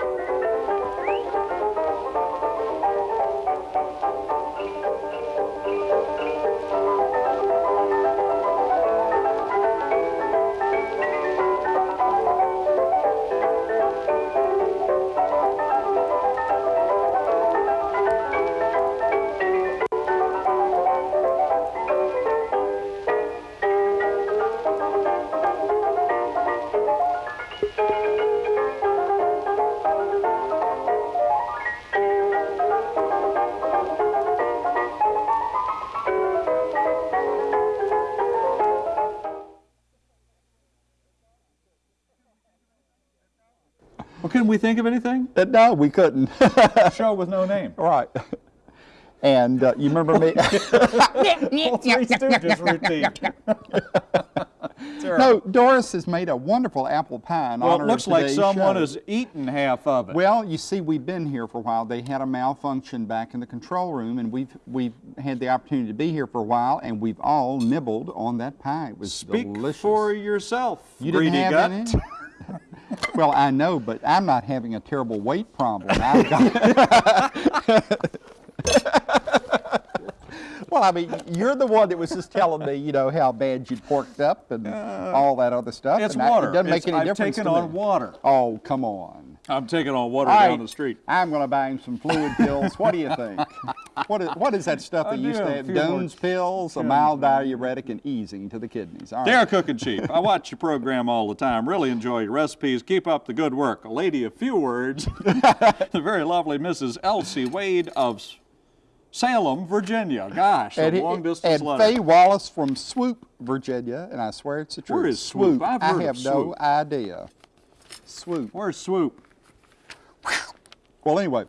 Well, couldn't we think of anything? Uh, no, we couldn't. Show with no name. right. And uh, you remember me? Three Stooges routine. no, Doris has made a wonderful apple pie in Well, it looks like someone show. has eaten half of it. Well, you see, we've been here for a while. They had a malfunction back in the control room, and we've we've had the opportunity to be here for a while, and we've all nibbled on that pie. It was Speak delicious. for yourself, you greedy didn't gut. have any? Well, I know, but I'm not having a terrible weight problem. I've got. Well, I mean, you're the one that was just telling me, you know, how bad you'd porked up and uh, all that other stuff. It's and I- water. it doesn't It's- make any I've difference taken to on me. water. Oh, come on. I'm taking on water All down the street. I'm going to buy him some fluid pills. What do you think? What is, what is that stuff they used to have a have? few more Doan's pills, a mild diuretic, and easing to the kidneys. All right. Dare Cook and Cheap. I watch your program all the time. Really enjoy your recipes. Keep up the good work. A lady of few words, the very lovely Mrs. Elsie Wade of Salem, Virginia. Gosh, a And, he- long distance and letter. Faye Wallace from Swoope, Virginia, and I swear it's the truth. Where is Swoope? Heard I have no idea. Swoope. Where's Swoope? Well, anyway,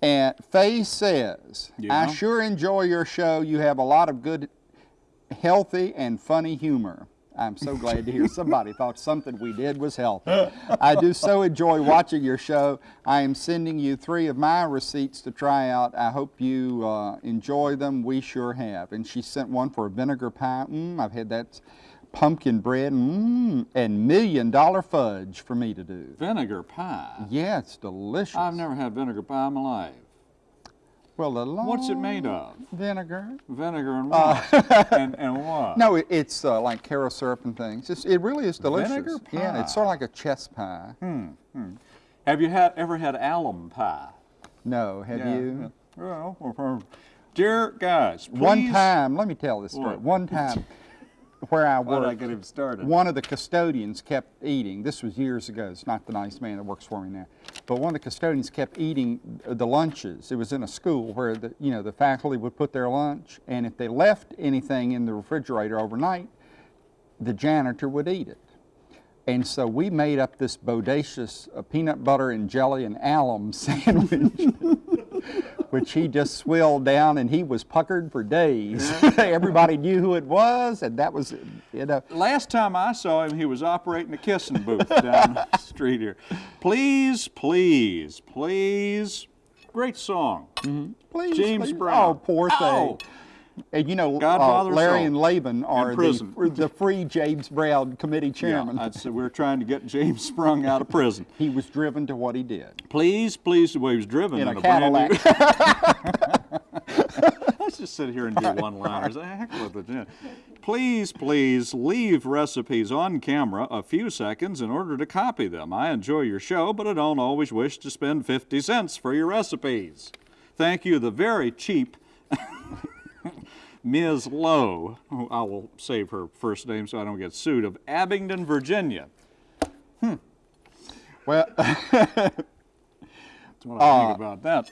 and Faye says, Yeah. I sure enjoy your show. You have a lot of good, healthy, and funny humor. I'm so glad to hear somebody thought something we did was healthy. I do so enjoy watching your show. I am sending you three of my receipts to try out. I hope you uh, enjoy them. We sure have. And she sent one for a vinegar pie. Mm, I've had that pumpkin bread mm, and million dollar fudge for me to do. Vinegar pie. Yeah, it's delicious. I've never had vinegar pie in my life. Well, the What's it made of? Vinegar. Vinegar and what? and, and what? Uh, No, it, it's uh, like Karo syrup and things. It's, it really is delicious. Vinegar pie? Yeah, it's sort of like a chess pie. Hmm. Have you had ever had alum pie? No, have you? Well, dear guys, please. One time, let me tell this story. What? One time, where I did I get him started? one of the custodians kept eating. This was years ago. It's not the nice man that works for me now, but one of the custodians kept eating the lunches. It was in a school where the you know the faculty would put their lunch, and if they left anything in the refrigerator overnight, the janitor would eat it. And so we made up this bodacious uh, peanut butter and jelly and alum sandwich, which he just swilled down, and he was puckered for days. Everybody knew who it was, and that was, you know. Last time I saw him, he was operating a kissing booth down the street here. Please, please, please. Great song. Mm-hmm. Please, James please. Brown. Oh, poor thing. And you know, uh, Larry and Laban are the, the free James Brown committee chairman. Yeah, say we're trying to get James Sprung out of prison. he was driven to what he did. Please, please, well, he was driven In in, a new- Cadillac. Let's just sit here and do one-liners. Heck with it. Please, please leave recipes on camera a few seconds in order to copy them. I enjoy your show, but I don't always wish to spend 50 cents for your recipes. Thank you, the very cheap Ms. Lowe, who I will save her first name so I don't get sued, of Abingdon, Virginia. Hmm. well, That's what I think about that.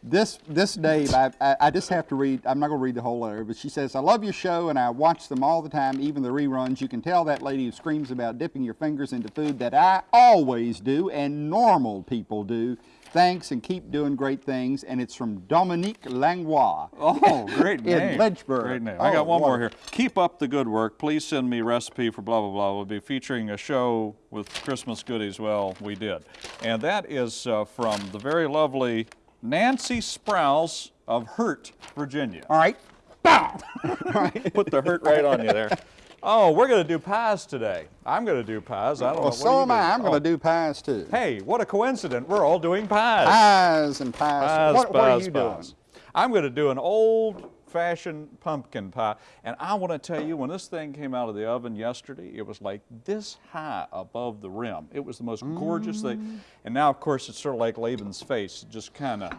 This this Dave, I, I, I just have to read. I'm not going to read the whole letter, but she says, "I love your show and I watch them all the time, even the reruns. You can tell that lady who screams about dipping your fingers into food that I always do and normal people do. Thanks and keep doing great things." And it's from Dominique Langlois. Oh, great In name. Lynchburg. Great name. I Oh, got one more here. Keep up the good work. Please send me recipe for blah, blah, blah. We'll be featuring a show with Christmas goodies. Well, we did. And that is uh, from the very lovely Nancy Sprouse of Hurt, Virginia. All right. Put the hurt right on you there. Oh, we're going to do pies today. I'm going to do pies. I don't know. Well, what so am I. I'm going Oh, to do pies too. Hey, what a coincidence. We're all doing pies. Pies and pies. Pies, what, what are you pies. doing? I'm going to do an old fashioned pumpkin pie. And I want to tell you, when this thing came out of the oven yesterday, it was like this high above the rim. It was the most gorgeous Mm. thing. And now, of course, it's sort of like Laban's face, just kind of.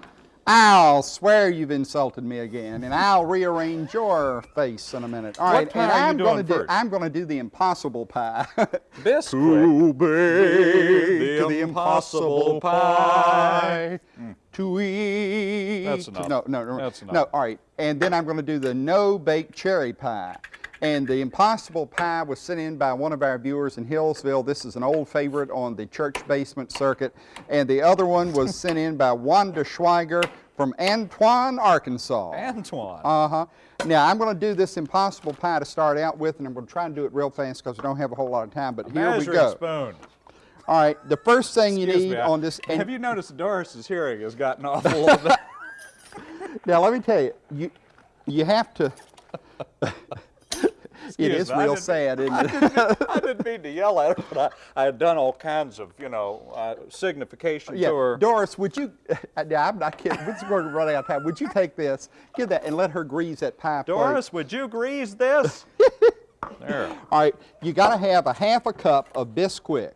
I'll swear you've insulted me again, and I'll rearrange your face in a minute. All What right, and I'm gonna do first? I'm going to do the impossible pie. Biscuit. Too big mm. The the impossible impossible pie to eat. That's enough. No, no, no. That's enough. No, all right. And then I'm going to do the no bake cherry pie. And the impossible pie was sent in by one of our viewers in Hillsville. This is an old favorite on the church basement circuit. And the other one was sent in by Wanda Schweiger from Antoine, Arkansas. Antoine. Uh-huh. Now, I'm going to do this impossible pie to start out with, and I'm going to try and do it real fast because we don't have a whole lot of time, but here we go. spoon. All right, the first thing you need me, on this, have you noticed Doris's hearing has gotten awful a little bit? now let me tell you, you, you have to, it is me, I real sad, isn't I it? didn't, mean, I didn't mean to yell at her, but I, I had done all kinds of, you know, uh, signification Yeah, to her. Doris, would you, now, I'm not kidding, we're going to run out of time. Would you take this, give that, and let her grease that pie plate? Doris, would you grease this? there. All right, you got to have a half a cup of Bisquick.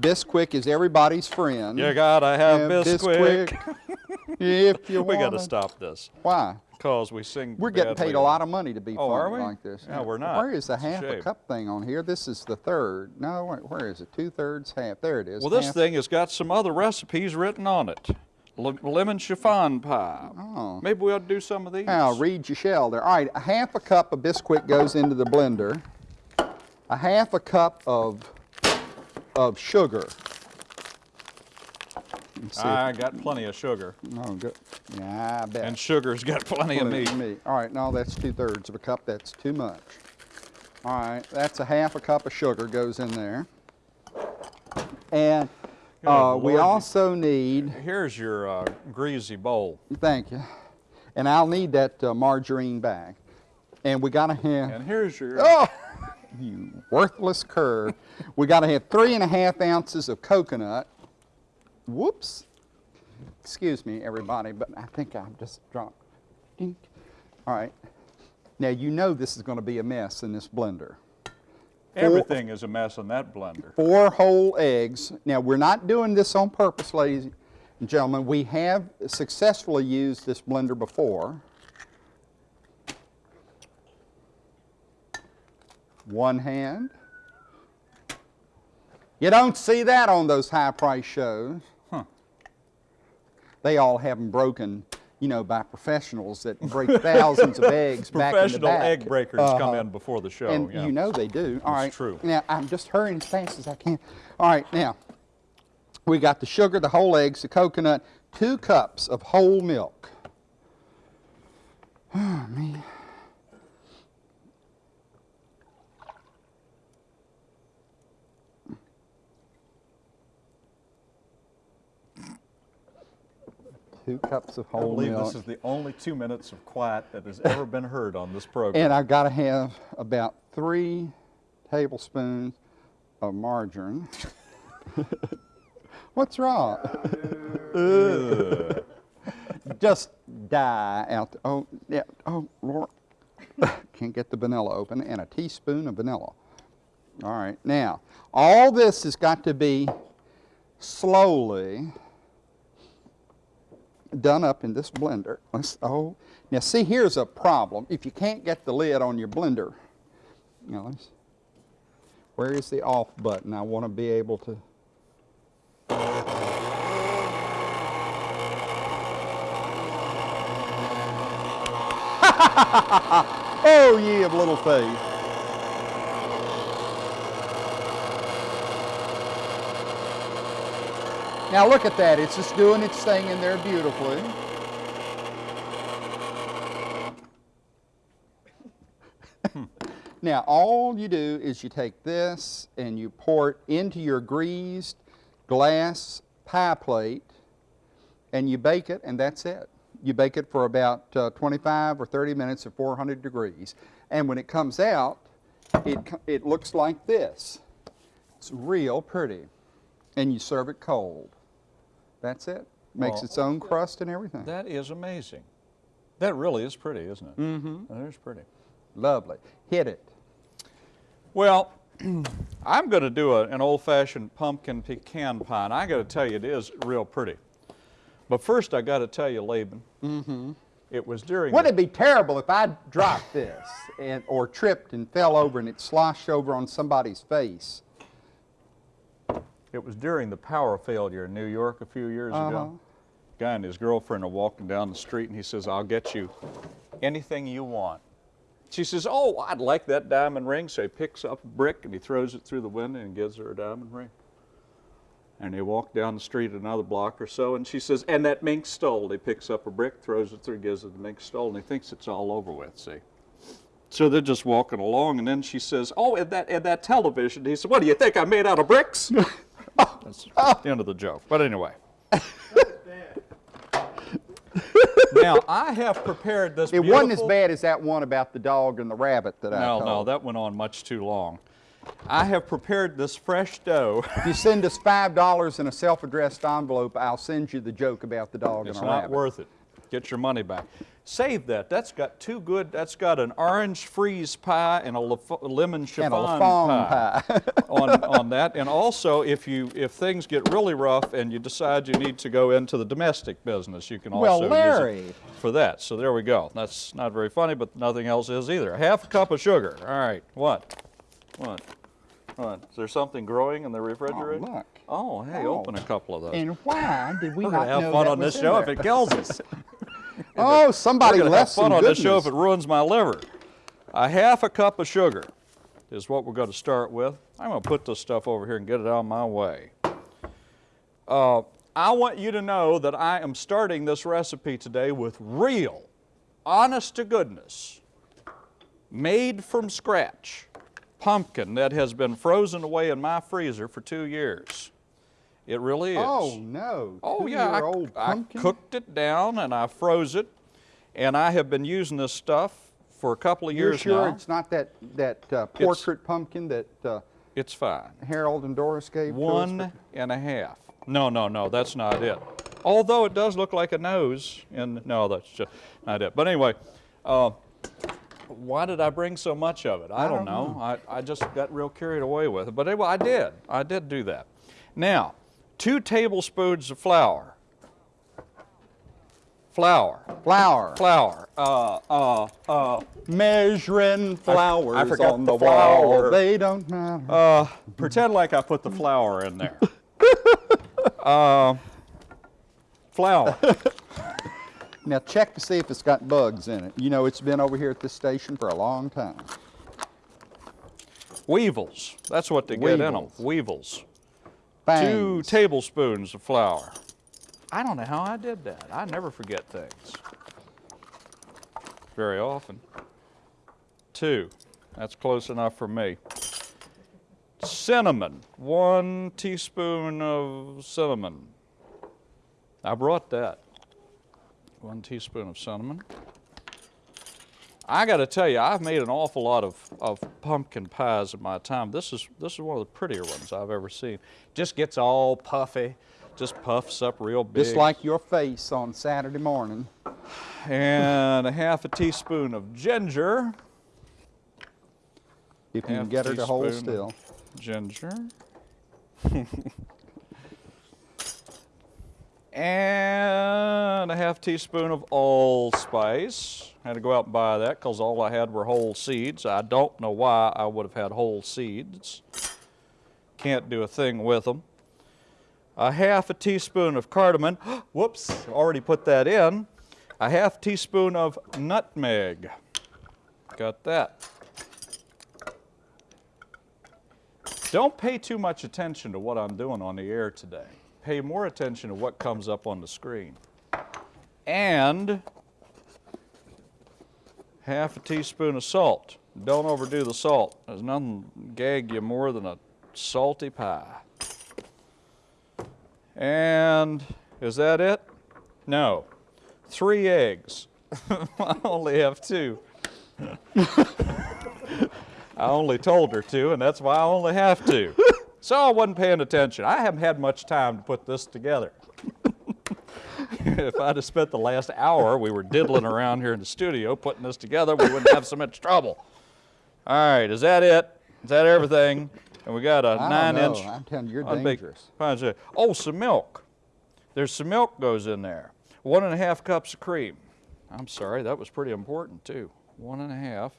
Bisquick is everybody's friend. You gotta have And Bisquick. If you We gotta stop this Why? because we sing. We're getting paid a lot of money to be Oh, like this. Yeah, we're not. Where is the a half a shame. cup thing on here? This is the third. No, where is it? Two thirds, half. There it is. Well, this half. thing has got some other recipes written on it. Lemon chiffon pie. Oh. Maybe we ought to do some of these. Now, read your shell there. All right, a half a cup of Bisquick goes into the blender. A half a cup of of sugar. I got plenty of sugar, oh, good. Yeah, I bet. and sugar's got plenty of Plenty meat. of All right, no, that's two thirds of a cup. That's too much. All right, that's a half a cup of sugar goes in there. And uh, we also need, Here's your uh, greasy bowl. thank you, and I'll need that uh, margarine bag. And we gotta have, And here's your. oh, you worthless cur. we gotta have three and a half ounces of coconut. Whoops. Excuse me, everybody, but I think I've just dropped. Dink. All right. Now you know this is going to be a mess in this blender. Everything is a mess in that blender. Four whole eggs. Now we're not doing this on purpose, ladies and gentlemen. We have successfully used this blender before. One hand. You don't see that on those high price shows. They all have them broken, you know, by professionals that break thousands of eggs back in the Professional egg breakers come Uh-huh. in before the show. And yeah. you know they do. All right. True. Now, I'm just hurrying as fast as I can. All right, now, we got the sugar, the whole eggs, the coconut, two cups of whole milk. Oh, man. Two cups of whole milk. I believe milk. this is the only two minutes of quiet that has ever been heard on this program. And I've got to have about three tablespoons of margarine. What's wrong? Just die out. The, oh, yeah. Oh, Lord. Can't get the vanilla open. And a teaspoon of vanilla. All right. Now, all this has got to be slowly done up in this blender. Let's, oh, now see, here's a problem. If you can't get the lid on your blender, you know, where is the off button? I want to be able to. oh, ye of little faith. Now look at that. It's just doing its thing in there beautifully. now all you do is you take this and you pour it into your greased glass pie plate and you bake it and that's it. You bake it for about uh, 25 or 30 minutes at 400 degrees. And when it comes out, it, it looks like this. It's real pretty. And you serve it cold. That's it. Makes Well, its own crust and everything. That is amazing. That really is pretty, isn't it? Mm-hmm. That is pretty. Lovely. Hit it. Well, I'm going to do a, an old-fashioned pumpkin pecan pie, and I got to tell you, it is real pretty. But first, I got to tell you, Laban, Mm-hmm. it was during. Wouldn't it be terrible if I dropped this and or tripped and fell over and it sloshed over on somebody's face? It was during the power failure in New York a few years Uh-huh. ago. Guy and his girlfriend are walking down the street, and he says, "I'll get you anything you want." She says, "Oh, I'd like that diamond ring." So he picks up a brick and he throws it through the window and gives her a diamond ring. And they walk down the street another block or so, and she says, "And that mink stole." He picks up a brick, throws it through, gives her the mink stole, and he thinks it's all over with. See. So they're just walking along, and then she says, "Oh, and that and that television." He said, "What do you think? I made out of bricks?" That's the end of the joke. But anyway. now I have prepared this. It wasn't as bad as that one about the dog and the rabbit that I No, told. no, that went on much too long. I have prepared this fresh dough. If you send us five dollars in a self-addressed envelope, I'll send you the joke about the dog It's and the not worth it. Get your money back. Save that. That's got two good. That's got an orange freeze pie and a lemon chiffon and a pie. pie. on, on that. And also, if you if things get really rough and you decide you need to go into the domestic business, you can Well, also Larry. use it for that. So there we go. That's not very funny, but nothing else is either. Half a cup of sugar. All right. What? What? What? Is there something growing in the refrigerator? Oh, look. Oh, hey, Oh. open a oh. couple of those. and why did we We're not gonna have know fun that on this show there? if it kills us. Oh, somebody We're have left some fun on goodness. this show if it ruins my liver. A half a cup of sugar is what we're going to start with. I'm going to put this stuff over here and get it out of my way. Uh, I want you to know that I am starting this recipe today with real, honest to goodness, made from scratch pumpkin that has been frozen away in my freezer for two years. It really is. Oh no! Oh yeah, I, I cooked it down and I froze it, and I have been using this stuff for a couple of You're years sure now. it's not that that uh, portrait pumpkin that uh, It's fine. Harold and Doris gave to us? One and a half. No, no, no, that's not it. Although it does look like a nose, and no, that's just not it. But anyway, uh, why did I bring so much of it? I, don't, don't know. I, I just got real carried away with it. But anyway, I did. I did do that. Now, two tablespoons of flour. Flour. Flour. Flour. Uh, uh, uh, Measuring flowers forgot on the the, wall. flour. They don't matter. uh, pretend like I put the flour in there. uh, flour. now check to see if it's got bugs in it. You know it's been over here at this station for a long time. Weevils. That's what they get in them. Weevils. Weevils. Two tablespoons of flour. I don't know how I did that. I never forget things. Very often. Two. That's close enough for me. Cinnamon. One teaspoon of cinnamon. I brought that. One teaspoon of cinnamon. I got to tell you, I've made an awful lot of, of pumpkin pies in my time. This is this is one of the prettier ones I've ever seen. Just gets all puffy, just puffs up real big. Just like your face on Saturday morning. and a half a teaspoon of ginger. If you can get her to hold still. Ginger. and a half teaspoon of allspice. Had to go out and buy that because all I had were whole seeds. I don't know why I would have had whole seeds. Can't do a thing with them. A half a teaspoon of cardamom. Whoops, already put that in. A half teaspoon of nutmeg. Got that. Don't pay too much attention to what I'm doing on the air today. Pay more attention to what comes up on the screen. And half a teaspoon of salt. Don't overdo the salt. There's nothing gag you more than a salty pie. And is that it? No. Three eggs. I only have two. I only told her to, and that's why I only have to. So I wasn't paying attention. I haven't had much time to put this together. if I'd have spent the last hour we were diddling around here in the studio putting this together, we wouldn't have so much trouble. All right, is that it? Is that everything? And we got a I nine inch. I'm telling you, you're dangerous. shell. Oh, some milk. There's some milk goes in there. One and a half cups of cream. I'm sorry, that was pretty important too. One and a half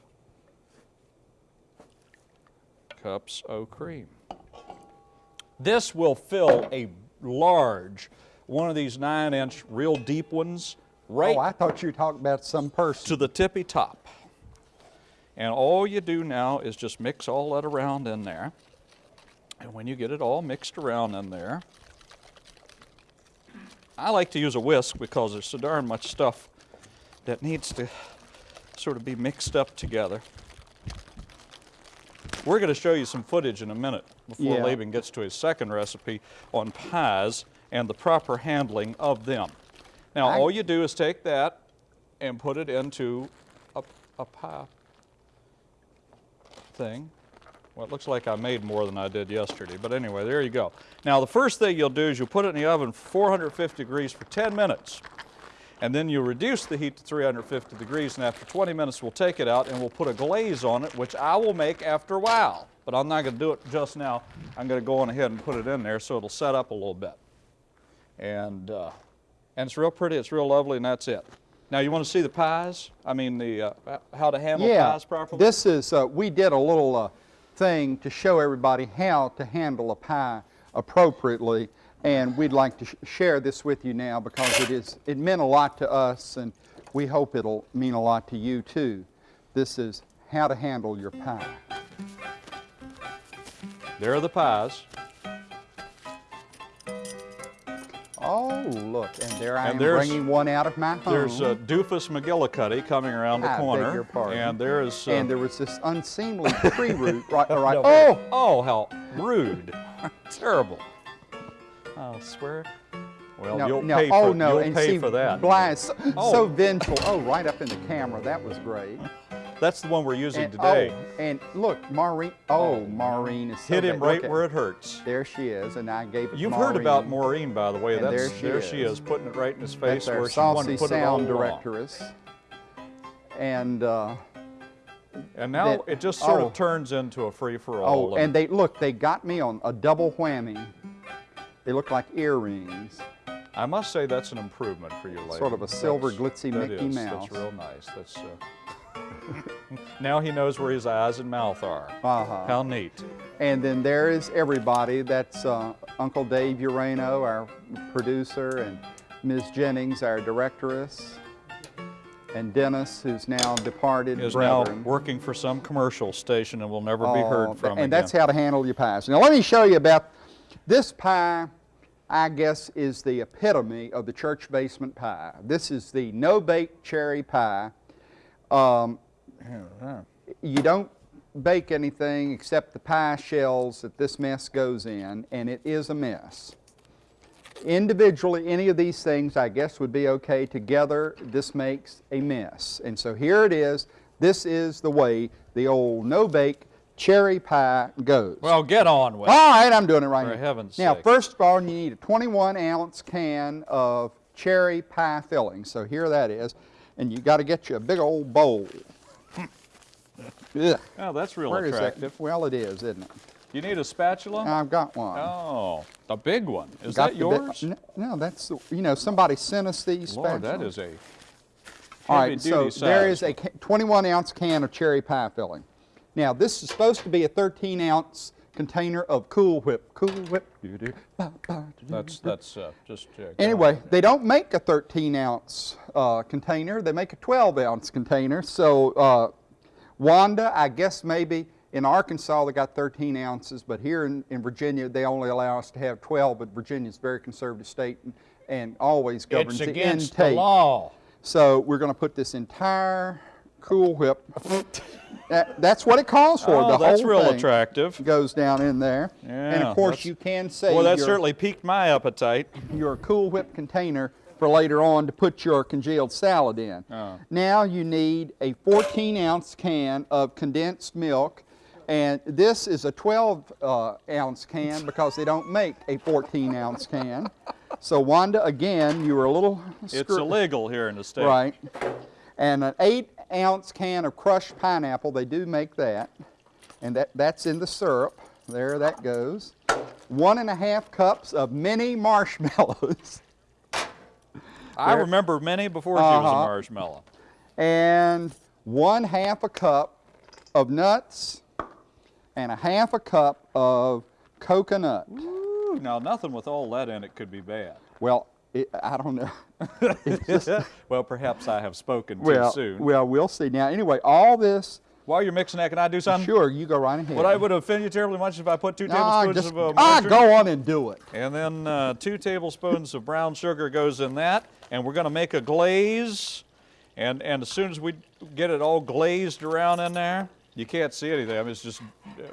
cups of cream. This will fill a large, one of these nine inch real deep ones, right Oh, I thought you were talking about some person. to the tippy top. And all you do now is just mix all that around in there. And when you get it all mixed around in there, I like to use a whisk because there's so darn much stuff that needs to sort of be mixed up together. We're going to show you some footage in a minute before Yeah. Laban gets to his second recipe on pies and the proper handling of them. Now, all you do is take that and put it into a, a pie thing. Well, it looks like I made more than I did yesterday, but anyway, there you go. Now, the first thing you'll do is you'll put it in the oven 450 degrees for 10 minutes. And then you'll reduce the heat to 350 degrees, and after 20 minutes, we'll take it out and we'll put a glaze on it, which I will make after a while. But I'm not going to do it just now. I'm going to go on ahead and put it in there so it'll set up a little bit. And, uh, and it's real pretty, it's real lovely, and that's it. Now, you want to see the pies? I mean, the uh, how to handle yeah, pies properly? this is, uh, we did a little uh, thing to show everybody how to handle a pie appropriately. And we'd like to sh- share this with you now because it is, it meant a lot to us and we hope it'll mean a lot to you too. This is how to handle your pie. There are the pies. Look, and there I And am bringing one out of my home. There's uh, Doofus McGillicuddy coming around the I beg corner. And there's. Uh, and there was this unseemly tree root right, right. No, oh, Oh, how rude. Terrible. I'll swear. Well, no, you'll no, pay, oh for, no, you'll and pay see, for that. Is so, Oh. so vengeful. Oh, right up in the camera. That was great. That's the one we're using And, today. Oh, and look, Maureen. Oh, Maureen is so Hit him bad. right where it hurts. There she is, and I gave it. You've to heard about Maureen. Maureen, by the way. That's, there she is. is, putting it right in his face That's where she wanted to put it sound along. directress. And uh, And now that- it just sort oh. of turns into a free-for-all. oh, and they look. They got me on a double whammy. They look like earrings. I must say that's an improvement for you, lady. Sort of a silver That's- glitzy that Mickey is, Mouse. That's real nice. That's. Uh, now he knows where his eyes and mouth are. Uh-huh. How neat. And then there is everybody. That's uh, Uncle Dave Urano, our producer, and Ms. Jennings, our directress, and Dennis, who's now departed Is brethren. now working for some commercial station and will never be Oh, heard from and again. that's how to handle your pies. Now let me show you about this pie. I guess is the epitome of the church basement pie. This is the no bake cherry pie. Um, you don't bake anything except the pie shells that this mess goes in, and it is a mess. Individually, any of these things I guess would be okay. Together, this makes a mess. And so here it is. This is the way the old no bake cherry pie goes. well, get on with it. All right, I'm doing it right For now. heaven's now, sake. first of all, you need a 21 ounce can of cherry pie filling. So here that is. And you got to get you a big old bowl. Ugh. Oh, that's real Where is attractive. that? Well, it is, isn't it? You need a spatula? I've got one. oh, the big one. Is Got that yours? no, that's the, you know somebody sent us these. Lord, that spatulas. is a All right. So duty there is a 21 ounce can of cherry pie filling. Now this is supposed to be a 13 ounce container of Cool Whip. Cool Whip. That's that's uh, just. Uh, Anyway, they don't make a 13 ounce uh, container. They make a 12 ounce container. So uh, Wanda, I guess maybe in Arkansas they got 13 ounces, but here in, in Virginia they only allow us to have 12. But Virginia's a very conservative state and, and always governs It's the against the intake. law. So we're going to put this entire Cool Whip. that, that's what it calls for. Oh, the that's whole real thing attractive. Goes down in there, and of course you can save Well, that your, certainly piqued my appetite. your Cool Whip container for later on to put your congealed salad in. Oh. Now you need a 14 ounce can of condensed milk. And this is a 12 uh, ounce can because they don't make a 14 ounce can. So Wanda, again, you were a little It's illegal here in the state. Right. And an eight ounce can of crushed pineapple, they do make that. And that, that's in the syrup. There that goes. One and a half cups of mini marshmallows. I There. remember many before she was a Uh-huh. marshmallow. and one half a cup of nuts and a half a cup of coconut. Ooh, now nothing with all that in it could be bad. Well, it, I don't know. Just- well, perhaps I have spoken too well, soon. well, we'll see. Now, anyway, all this, While you're mixing that, can I do something? sure, you go right ahead. Would I would offend you terribly much if I put two tablespoons just, of uh, ah, go on and do it. And then uh, two tablespoons of brown sugar goes in that, and we're going to make a glaze. And and as soon as we get it all glazed around in there, you can't see anything. I mean, it's just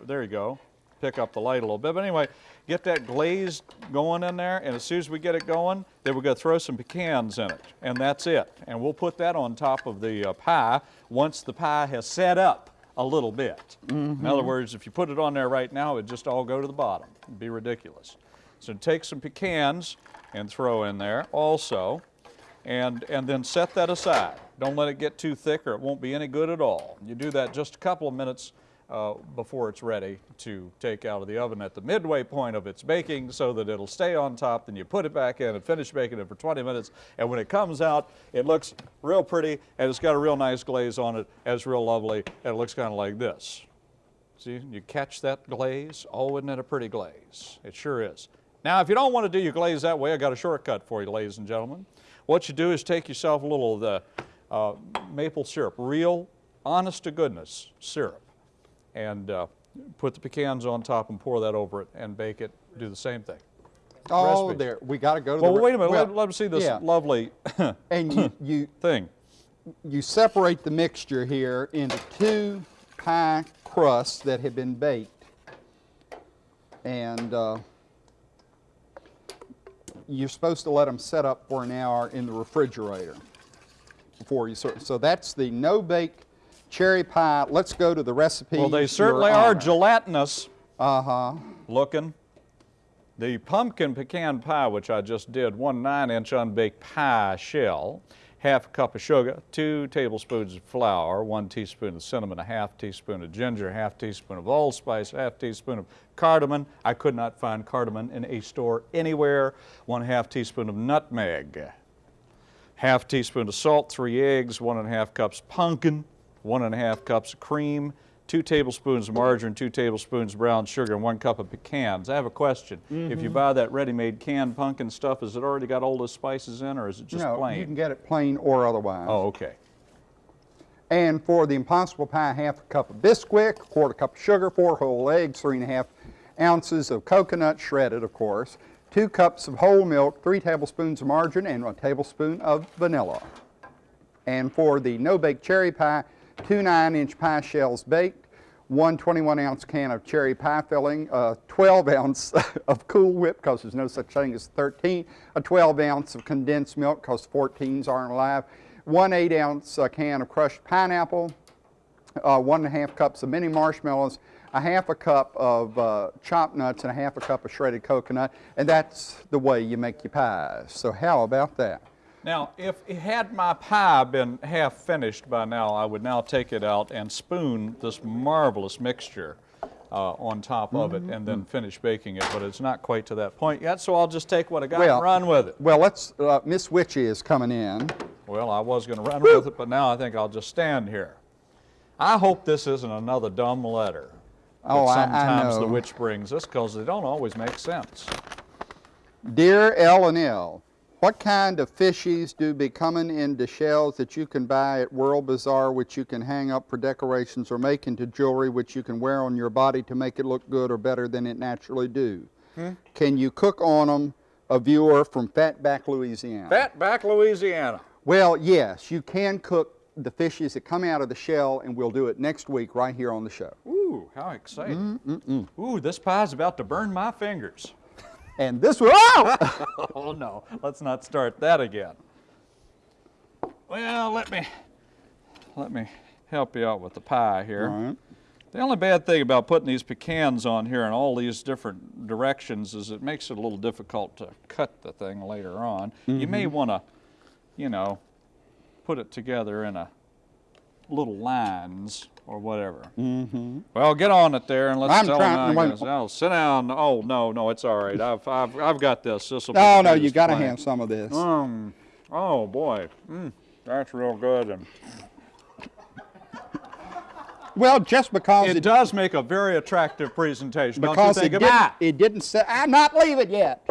there you go. Pick up the light a little bit, but anyway, get that glaze going in there, and as soon as we get it going, then we're going to throw some pecans in it, and that's it. And we'll put that on top of the uh, pie once the pie has set up a little bit. In other words, if you put it on there right now, it'd just all go to the bottom. It'd be ridiculous. So take some pecans and throw in there also, and, and then set that aside. Don't let it get too thick or it won't be any good at all. You do that just a couple of minutes uh, before it's ready to take out of the oven at the midway point of its baking so that it'll stay on top. Then you put it back in and finish baking it for 20 minutes. And when it comes out, it looks real pretty and it's got a real nice glaze on it. And it's real lovely and it looks kind of like this. See, you catch that glaze? Oh, isn't it a pretty glaze? It sure is. Now, if you don't want to do your glaze that way, I got a shortcut for you, ladies and gentlemen. What you do is take yourself a little of the uh, maple syrup, real, honest to goodness syrup, and uh, put the pecans on top and pour that over it and bake it. Do the same thing. Oh, Recipe. there. We got to go to Well, the. wait a minute. well, let, let me see this yeah. lovely And you, you, thing. you separate the mixture here into two pie crusts that have been baked. And uh, you're supposed to let them set up for an hour in the refrigerator before you serve. So that's the no bake cherry pie. Let's go to the recipe. Well, they certainly are gelatinous. Uh huh. looking. The pumpkin pecan pie, which I just did, one nine inch unbaked pie shell, half a cup of sugar, two tablespoons of flour, one teaspoon of cinnamon, a half teaspoon of ginger, half teaspoon of allspice, half teaspoon of cardamom. I could not find cardamom in a store anywhere. One half teaspoon of nutmeg, half teaspoon of salt, three eggs, one and a half cups pumpkin, one and a half cups of cream, two tablespoons of margarine, two tablespoons of brown sugar, and one cup of pecans. I have a question. If you mm-hmm. buy that ready-made canned pumpkin stuff, has it already got all the spices in, or is it just no, plain? you can get it plain or otherwise. oh, okay. And for the impossible pie, half a cup of Bisquick, a quarter cup of sugar, four whole eggs, three and a half ounces of coconut, shredded of course, two cups of whole milk, three tablespoons of margarine, and a tablespoon of vanilla. And for the no-bake cherry pie, two 9-inch pie shells baked, one 21-ounce can of cherry pie filling, a 12-ounce of Cool Whip, because there's no such thing as 13, a 12-ounce of condensed milk, because 14s aren't alive, one 8-ounce uh, can of crushed pineapple, uh, one and a half cups of mini marshmallows, a half a cup of uh, chopped nuts, and a half a cup of shredded coconut, and that's the way you make your pies. So how about that? Now, if it had my pie been half finished by now, I would now take it out and spoon this marvelous mixture uh, on top of it Mm-hmm. and then finish baking it, but it's not quite to that point yet, so I'll just take what I got Well- and run with it. Well, let's, uh, Miss Witchy is coming in. Well, I was going to run with it, but now I think I'll just stand here. I hope this isn't another dumb letter Oh, I- that I sometimes the witch brings us because they don't always make sense. Dear L and L, what kind of fishies do be coming into shells that you can buy at World Bazaar, which you can hang up for decorations or make into jewelry, which you can wear on your body to make it look good or better than it naturally do? Can you cook on them? A viewer from Fatback, Louisiana. Fatback, Louisiana. Well, yes, you can cook the fishes that come out of the shell, and we'll do it next week right here on the show. Ooh, how exciting. Mm, Ooh, this pie's about to burn my fingers. And this will, oh! Oh no, let's not start that again. Well, let me let me help you out with the pie here. Right. The only bad thing about putting these pecans on here in all these different directions is it makes it a little difficult to cut the thing later on. You may Mm-hmm. want to, you know, put it together in a little lines or whatever. Mm-hmm. Well, get on it there and let's I'm tell them. how it goes. Oh, sit down. Oh no, no, it's all right. I've I've, I've got this. This will. No, no, you got to have some of this. Um. Oh boy. Mm, that's real good. And Well, just because it it, does make a very attractive presentation. because don't it you think didn't, about it didn't say, I'm not leaving yet.